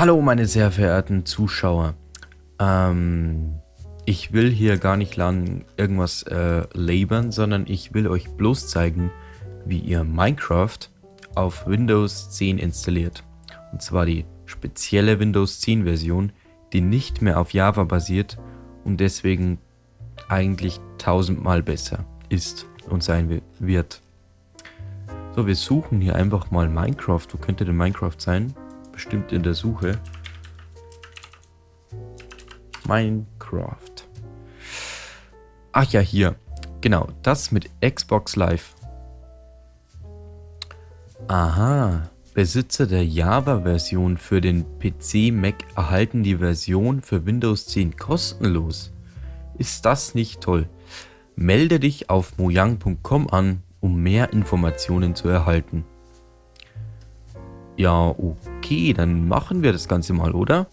Hallo meine sehr verehrten Zuschauer. Ähm, ich will hier gar nicht lang irgendwas äh, labern, sondern ich will euch bloß zeigen, wie ihr Minecraft auf Windows 10 installiert. Und zwar die spezielle Windows 10 Version, die nicht mehr auf Java basiert und deswegen eigentlich tausendmal besser ist und sein wird. So, wir suchen hier einfach mal Minecraft. Wo könnte denn Minecraft sein? Bestimmt in der Suche. Minecraft. Ach ja, hier. Genau, das mit Xbox Live. Aha. Besitzer der Java-Version für den PC Mac erhalten die Version für Windows 10 kostenlos. Ist das nicht toll? Melde dich auf mojang.com an, um mehr Informationen zu erhalten. Ja, okay, dann machen wir das Ganze mal, oder?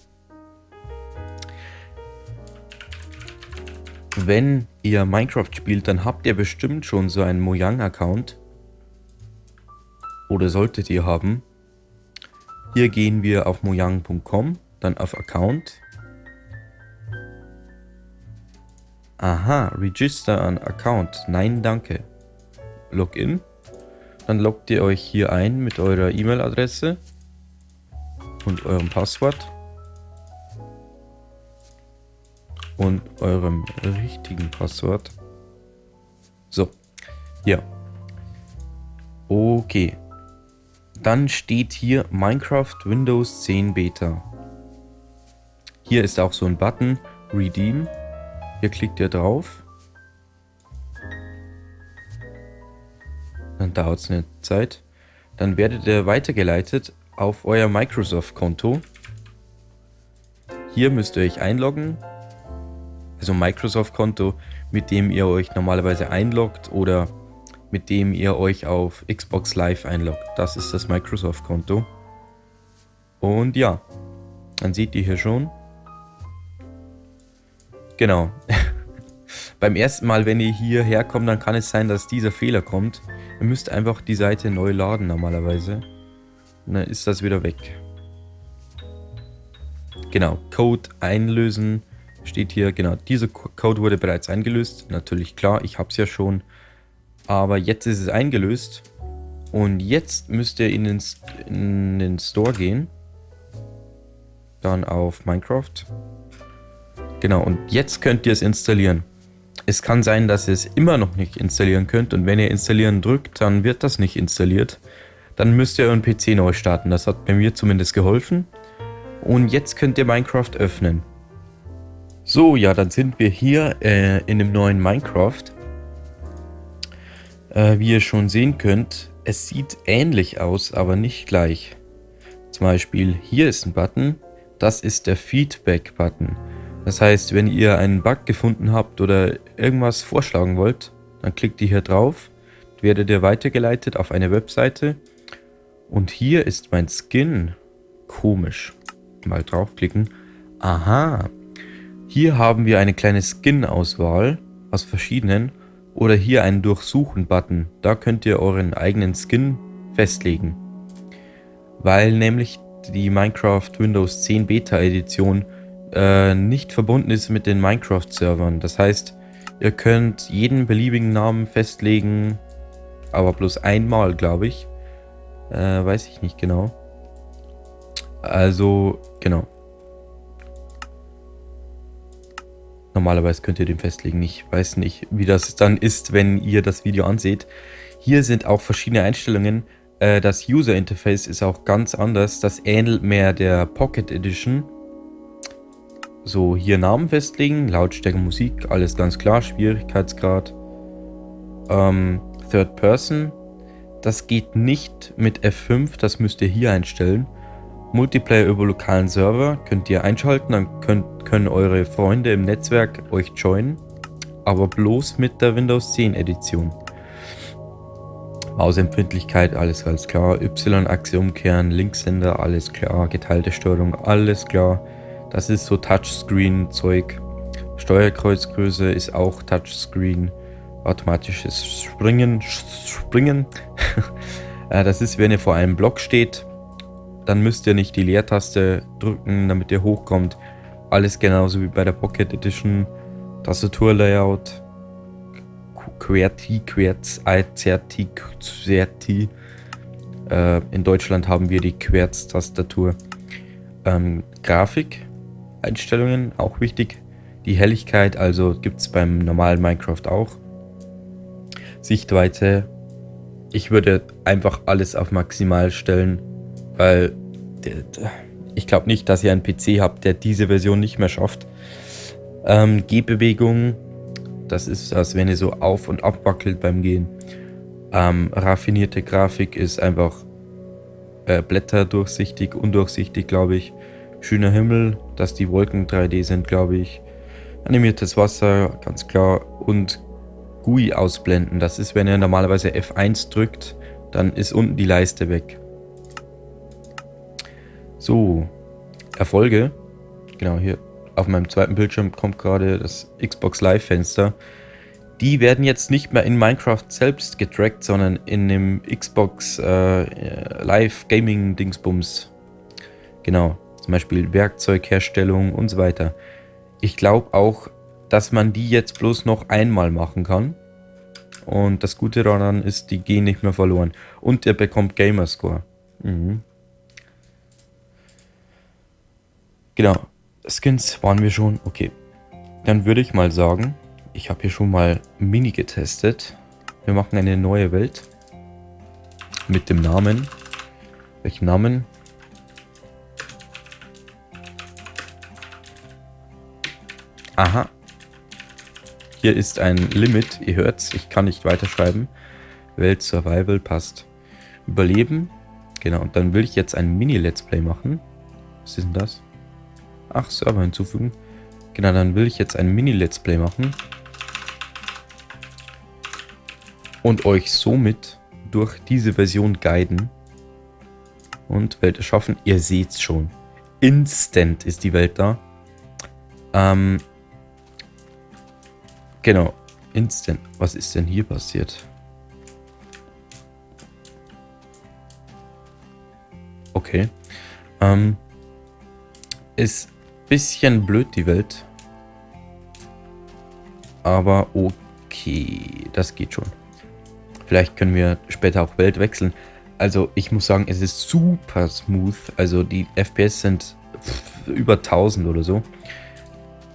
Wenn ihr Minecraft spielt, dann habt ihr bestimmt schon so einen Mojang-Account. Oder solltet ihr haben. Hier gehen wir auf mojang.com, dann auf Account. Aha, Register an Account. Nein, danke. Login. Dann loggt ihr euch hier ein mit eurer E-Mail-Adresse und eurem Passwort und eurem richtigen Passwort. So, hier. Okay. Dann steht hier Minecraft Windows 10 Beta. Hier ist auch so ein Button, Redeem. Hier klickt ihr drauf. Dann dauert es eine Zeit. Dann werdet ihr weitergeleitet auf euer Microsoft-Konto. Hier müsst ihr euch einloggen. Also Microsoft-Konto, mit dem ihr euch normalerweise einloggt oder mit dem ihr euch auf Xbox Live einloggt. Das ist das Microsoft-Konto. Und ja, dann seht ihr hier schon. Genau. Beim ersten Mal, wenn ihr hierher kommt, dann kann es sein, dass dieser Fehler kommt. Ihr müsst einfach die Seite neu laden normalerweise. Und dann ist das wieder weg. Genau, Code einlösen steht hier. Genau, dieser Code wurde bereits eingelöst. Natürlich klar, ich habe es ja schon. Aber jetzt ist es eingelöst. Und jetzt müsst ihr in den, in den Store gehen. Dann auf Minecraft. Genau, und jetzt könnt ihr es installieren. Es kann sein, dass ihr es immer noch nicht installieren könnt. Und wenn ihr installieren drückt, dann wird das nicht installiert. Dann müsst ihr euren PC neu starten. Das hat bei mir zumindest geholfen. Und jetzt könnt ihr Minecraft öffnen. So, ja, dann sind wir hier äh, in dem neuen Minecraft. Äh, wie ihr schon sehen könnt, es sieht ähnlich aus, aber nicht gleich. Zum Beispiel hier ist ein Button, das ist der Feedback-Button. Das heißt, wenn ihr einen Bug gefunden habt oder irgendwas vorschlagen wollt, dann klickt ihr hier drauf, werdet ihr weitergeleitet auf eine Webseite und hier ist mein Skin. Komisch. Mal draufklicken. Aha. Hier haben wir eine kleine Skin-Auswahl aus verschiedenen oder hier einen Durchsuchen-Button. Da könnt ihr euren eigenen Skin festlegen. Weil nämlich die Minecraft Windows 10 Beta Edition äh, nicht verbunden ist mit den Minecraft-Servern. Das heißt, ihr könnt jeden beliebigen Namen festlegen, aber bloß einmal, glaube ich. Äh, weiß ich nicht genau. Also, genau. Normalerweise könnt ihr den festlegen. Ich weiß nicht, wie das dann ist, wenn ihr das Video anseht. Hier sind auch verschiedene Einstellungen. Äh, das User Interface ist auch ganz anders. Das ähnelt mehr der Pocket Edition. So, hier Namen festlegen, Lautstärke, Musik, alles ganz klar, Schwierigkeitsgrad. Ähm, Third Person, das geht nicht mit F5, das müsst ihr hier einstellen. Multiplayer über lokalen Server könnt ihr einschalten, dann könnt, können eure Freunde im Netzwerk euch joinen, aber bloß mit der Windows 10 Edition. Mausempfindlichkeit, alles ganz klar. Y-Achse umkehren, Linkshänder, alles klar. Geteilte Steuerung, alles klar. Das ist so Touchscreen-Zeug. Steuerkreuzgröße ist auch Touchscreen. Automatisches Springen, Springen. Äh, das ist, wenn ihr vor einem Block steht dann müsst ihr nicht die Leertaste drücken, damit ihr hochkommt. Alles genauso wie bei der Pocket Edition. Tastaturlayout. QWERTY, QWERTZ, IZERTY, QWERTY. Äh, in Deutschland haben wir die Querz-Tastatur. Ähm, Grafik, Einstellungen, auch wichtig. Die Helligkeit, also gibt es beim normalen Minecraft auch. Sichtweite. Ich würde einfach alles auf maximal stellen, weil ich glaube nicht, dass ihr einen PC habt, der diese Version nicht mehr schafft. Ähm, Gehbewegung, das ist, als wenn ihr so auf und ab wackelt beim Gehen. Ähm, raffinierte Grafik ist einfach äh, Blätter durchsichtig, undurchsichtig, glaube ich. Schöner Himmel, dass die Wolken 3D sind, glaube ich. Animiertes Wasser, ganz klar. Und GUI ausblenden. Das ist, wenn ihr normalerweise F1 drückt, dann ist unten die Leiste weg. So, Erfolge. Genau, hier auf meinem zweiten Bildschirm kommt gerade das Xbox Live Fenster. Die werden jetzt nicht mehr in Minecraft selbst getrackt, sondern in dem Xbox äh, Live Gaming Dingsbums. Genau, zum Beispiel Werkzeugherstellung und so weiter. Ich glaube auch, dass man die jetzt bloß noch einmal machen kann. Und das Gute daran ist, die gehen nicht mehr verloren. Und er bekommt Gamerscore. Mhm. Genau, Skins waren wir schon. Okay, dann würde ich mal sagen, ich habe hier schon mal Mini getestet. Wir machen eine neue Welt. Mit dem Namen. Welchen Namen? Aha. Hier ist ein Limit. Ihr hört's. Ich kann nicht weiterschreiben. Welt Survival passt. Überleben. Genau. Und dann will ich jetzt ein Mini-Let's Play machen. Was ist denn das? Ach, Server hinzufügen. Genau, dann will ich jetzt ein Mini-Let's Play machen. und euch somit durch diese Version guiden und Welt erschaffen. Ihr seht es schon. Instant ist die Welt da. Ähm, genau. Instant. Was ist denn hier passiert? Okay. Ähm, ist bisschen blöd die Welt. Aber okay, das geht schon. Vielleicht können wir später auch Welt wechseln. Also ich muss sagen, es ist super smooth. Also die FPS sind über 1000 oder so.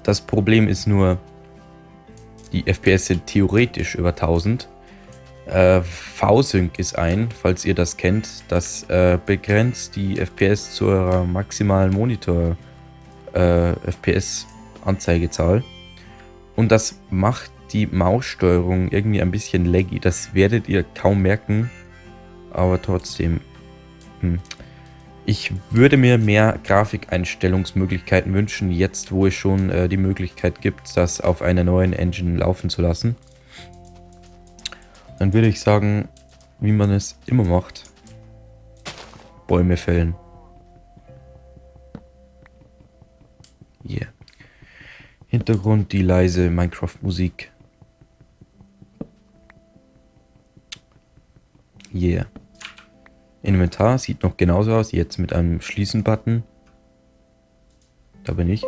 Das Problem ist nur, die FPS sind theoretisch über 1000. Äh, V-Sync ist ein, falls ihr das kennt. Das äh, begrenzt die FPS zu eurer maximalen Monitor äh. Und das macht die Maussteuerung irgendwie ein bisschen laggy. Das werdet ihr kaum merken, aber trotzdem. Hm. Ich würde mir mehr Grafikeinstellungsmöglichkeiten wünschen, jetzt wo es schon äh, die Möglichkeit gibt, das auf einer neuen Engine laufen zu lassen. Dann würde ich sagen, wie man es immer macht. Bäume fällen. Yeah. Hintergrund die leise Minecraft-Musik. Yeah. Inventar sieht noch genauso aus, jetzt mit einem Schließen-Button. Da bin ich.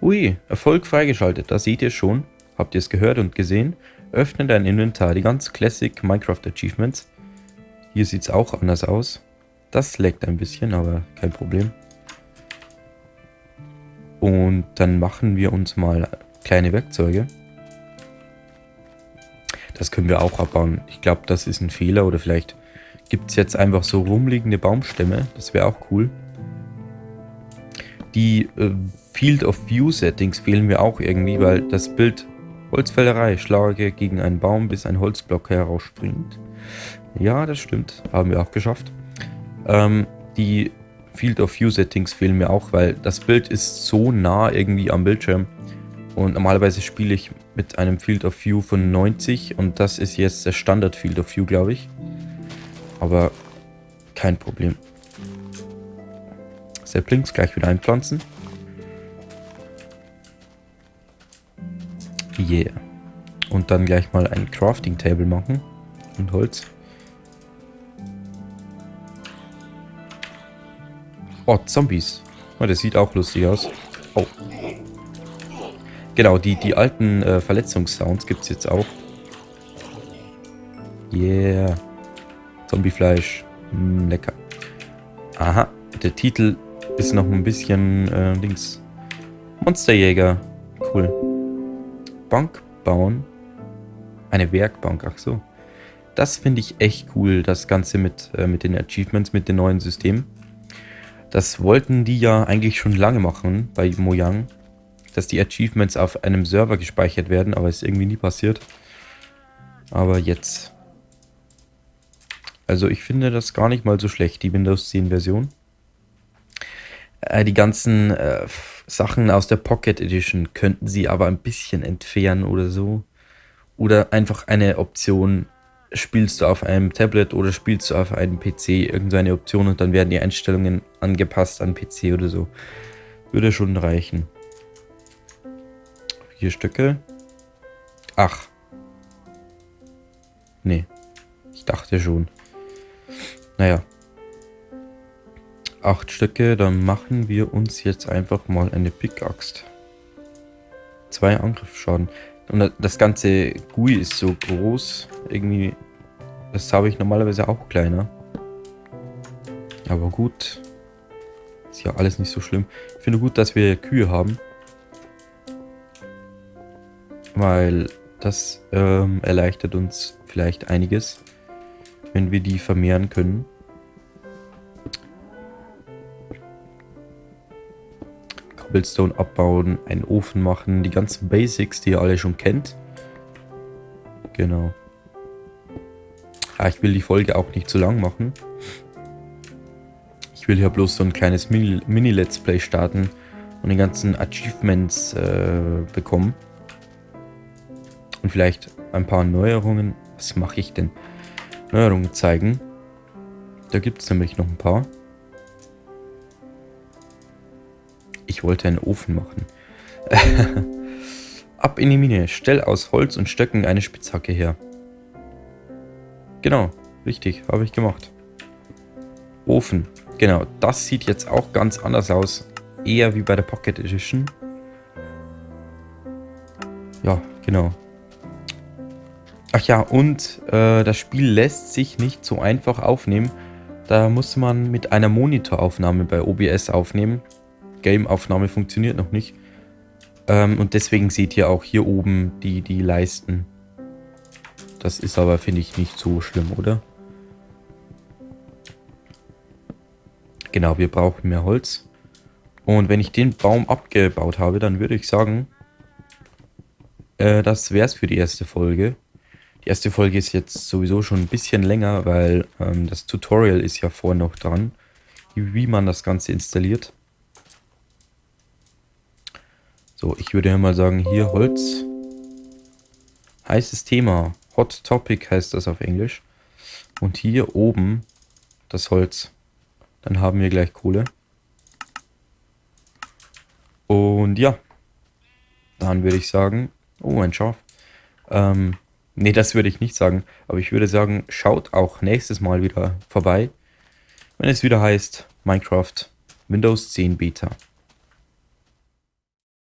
Ui, Erfolg freigeschaltet, da seht ihr schon. Habt ihr es gehört und gesehen? Öffne dein Inventar, die ganz Classic Minecraft Achievements. Hier sieht es auch anders aus. Das leckt ein bisschen, aber kein Problem. Und dann machen wir uns mal kleine Werkzeuge. Das können wir auch abbauen. Ich glaube, das ist ein Fehler oder vielleicht gibt es jetzt einfach so rumliegende Baumstämme. Das wäre auch cool. Die äh, Field of View Settings fehlen mir auch irgendwie, weil das Bild Holzfällerei, schlage gegen einen Baum, bis ein Holzblock herausspringt. Ja, das stimmt. Haben wir auch geschafft. Ähm, die Field of View Settings fehlen mir auch, weil das Bild ist so nah irgendwie am Bildschirm. Und normalerweise spiele ich mit einem Field of View von 90 und das ist jetzt der Standard Field of View, glaube ich. Aber kein Problem. Saplings gleich wieder einpflanzen. Yeah. Und dann gleich mal ein Crafting Table machen. Und Holz. Oh, Zombies. Oh, das sieht auch lustig aus. Oh. Genau, die, die alten äh, Verletzungssounds gibt es jetzt auch. Yeah. Zombiefleisch. Mm, lecker. Aha, der Titel ist noch ein bisschen äh, links. Monsterjäger. Cool. Bank bauen. Eine Werkbank, ach so. Das finde ich echt cool, das Ganze mit, äh, mit den Achievements, mit dem neuen System. Das wollten die ja eigentlich schon lange machen bei Mojang, dass die Achievements auf einem Server gespeichert werden, aber ist irgendwie nie passiert. Aber jetzt. Also ich finde das gar nicht mal so schlecht, die Windows 10 Version. Äh, die ganzen äh, Sachen aus der Pocket Edition könnten sie aber ein bisschen entfernen oder so. Oder einfach eine Option, spielst du auf einem Tablet oder spielst du auf einem PC, irgendeine Option und dann werden die Einstellungen angepasst an PC oder so. Würde schon reichen. Vier Stücke. Ach. Nee. Ich dachte schon. Naja. Acht Stücke, dann machen wir uns jetzt einfach mal eine Pickaxe. Zwei Angriffsschaden. Und das ganze GUI ist so groß. Irgendwie, das habe ich normalerweise auch kleiner. Aber gut. Ist ja alles nicht so schlimm. Ich finde gut, dass wir Kühe haben. Weil das ähm, erleichtert uns vielleicht einiges, wenn wir die vermehren können. Cobblestone abbauen, einen Ofen machen, die ganzen Basics, die ihr alle schon kennt. Genau. Ja, ich will die Folge auch nicht zu lang machen. Ich will hier bloß so ein kleines Mini-Let's Play starten und die ganzen Achievements äh, bekommen. Und vielleicht ein paar Neuerungen. Was mache ich denn? Neuerungen zeigen. Da gibt es nämlich noch ein paar. Ich wollte einen Ofen machen. Ab in die Mine. Stell aus Holz und Stöcken eine Spitzhacke her. Genau, richtig, habe ich gemacht. Ofen. Genau, das sieht jetzt auch ganz anders aus. Eher wie bei der Pocket Edition. Ja, genau. Ach ja, und äh, das Spiel lässt sich nicht so einfach aufnehmen. Da muss man mit einer Monitoraufnahme bei OBS aufnehmen. Game-Aufnahme funktioniert noch nicht. Ähm, und deswegen seht ihr auch hier oben die, die Leisten. Das ist aber, finde ich, nicht so schlimm, oder? Genau, wir brauchen mehr Holz. Und wenn ich den Baum abgebaut habe, dann würde ich sagen, äh, das wäre es für die erste Folge. Die erste Folge ist jetzt sowieso schon ein bisschen länger, weil ähm, das Tutorial ist ja vorher noch dran, wie man das Ganze installiert. So, ich würde ja mal sagen, hier Holz. Heißes Thema. Hot Topic heißt das auf Englisch. Und hier oben das Holz. Dann haben wir gleich Kohle. Und ja. Dann würde ich sagen... Oh, ein Schaf. Ähm, nee, das würde ich nicht sagen. Aber ich würde sagen, schaut auch nächstes Mal wieder vorbei. Wenn es wieder heißt Minecraft Windows 10 Beta.